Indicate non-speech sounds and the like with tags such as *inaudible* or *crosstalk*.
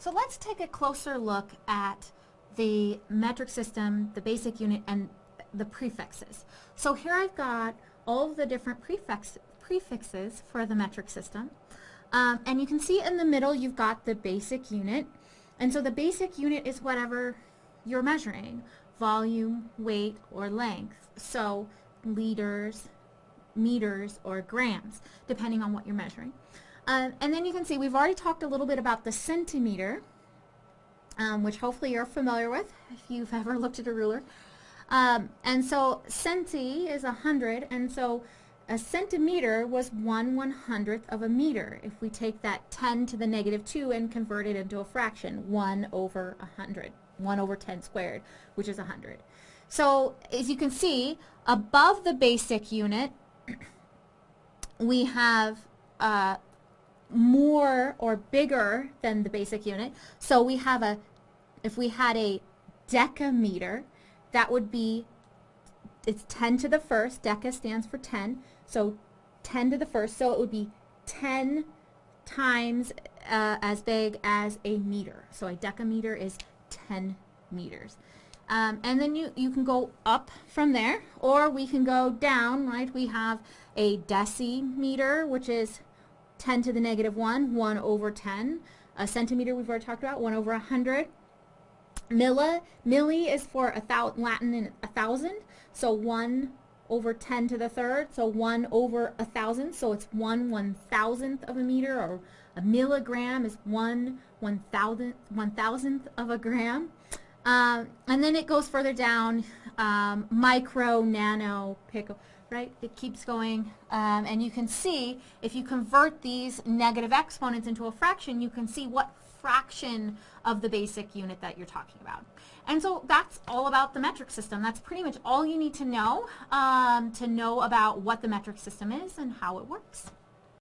So let's take a closer look at the metric system, the basic unit, and the prefixes. So here I've got all the different prefix, prefixes for the metric system. Um, and you can see in the middle you've got the basic unit. And so the basic unit is whatever you're measuring, volume, weight, or length. So liters, meters, or grams, depending on what you're measuring. Um, and then you can see we've already talked a little bit about the centimeter, um, which hopefully you're familiar with if you've *laughs* ever looked at a ruler. Um, and so centi is a hundred, and so a centimeter was one one hundredth of a meter. If we take that 10 to the negative 2 and convert it into a fraction, 1 over a 100, 1 over 10 squared, which is a 100. So as you can see, above the basic unit, *clears throat* we have uh, more or bigger than the basic unit. So we have a, if we had a decameter, that would be, it's 10 to the first, deca stands for 10, so 10 to the first, so it would be 10 times uh, as big as a meter. So a decameter is 10 meters. Um, and then you, you can go up from there, or we can go down, right? We have a decimeter, which is 10 to the negative 1, 1 over 10. A centimeter we've already talked about, 1 over 100. Milla, milli is for a thou Latin thousand, so 1 over 10 to the third, so 1 over a thousand, so it's 1 one thousandth of a meter, or a milligram is 1 one thousandth, one thousandth of a gram. Um, and then it goes further down, um, micro, nano, pico, right? It keeps going. Um, and you can see, if you convert these negative exponents into a fraction, you can see what fraction of the basic unit that you're talking about. And so that's all about the metric system. That's pretty much all you need to know um, to know about what the metric system is and how it works.